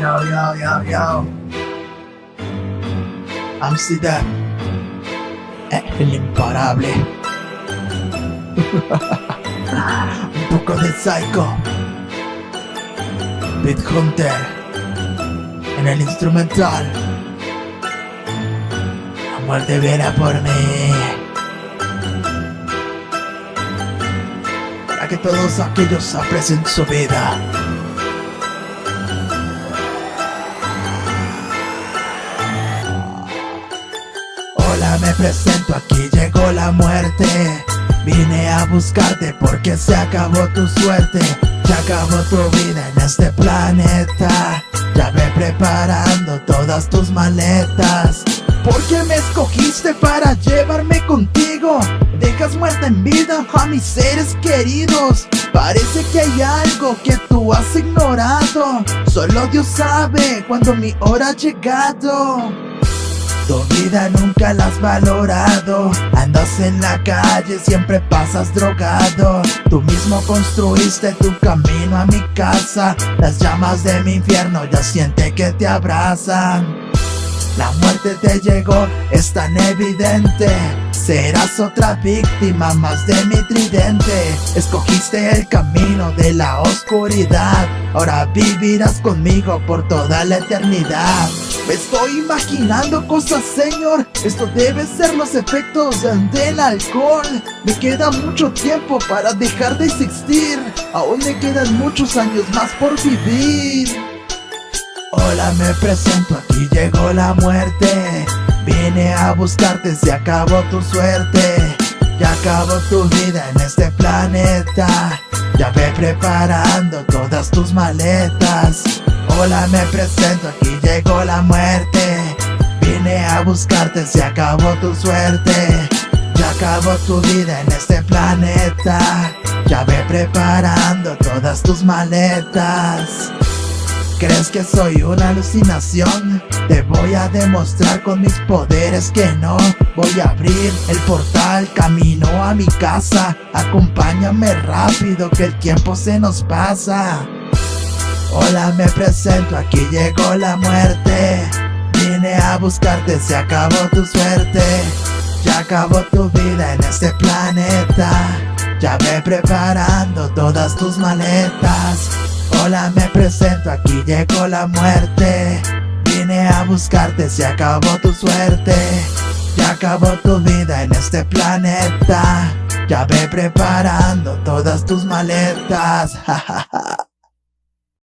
yo, yo, yo, yo. Amsterdam. El imparable. Un poco de Psycho. Beat Hunter. En el instrumental. La muerte viene por mí. Para que todos aquellos aprecien su vida. Me presento, aquí llegó la muerte. Vine a buscarte porque se acabó tu suerte. Se acabó tu vida en este planeta. Ya ve preparando todas tus maletas. ¿Por qué me escogiste para llevarme contigo? Dejas muerta en vida a mis seres queridos. Parece que hay algo que tú has ignorado. Solo Dios sabe cuando mi hora ha llegado tu vida nunca la has valorado. Andas en la calle, siempre pasas drogado. Tú mismo construiste tu camino a mi casa. Las llamas de mi infierno ya siente que te abrazan. La muerte te llegó, es tan evidente. Serás otra víctima más de mi tridente. Escogiste el camino de la oscuridad. Ahora vivirás conmigo por toda la eternidad me estoy imaginando cosas, señor. Esto debe ser los efectos del alcohol. Me queda mucho tiempo para dejar de existir. Aún me quedan muchos años más por vivir. Hola, me presento, aquí llegó la muerte. Vine a buscarte, se acabó tu suerte. Ya acabó tu vida en este planeta. Ya ve preparando todas tus maletas Hola, me presento, aquí llegó la muerte. Vine a buscarte, se acabó tu suerte. Ya acabó tu vida en este planeta. Ya ve preparando todas tus maletas. ¿Crees que soy una alucinación? Te voy a demostrar con mis poderes que no. Voy a abrir el portal, camino a mi casa. Acompáñame rápido que el tiempo se nos pasa Hola, me presento, aquí llegó la muerte. Vine a buscarte, se acabó tu suerte. Ya acabó tu vida en este planeta. Ya ve preparando todas tus maletas. Hola, me presento, aquí llegó la muerte. Vine a buscarte, se acabó tu suerte. Ya acabó tu vida en este planeta. Ya ve preparando todas tus maletas,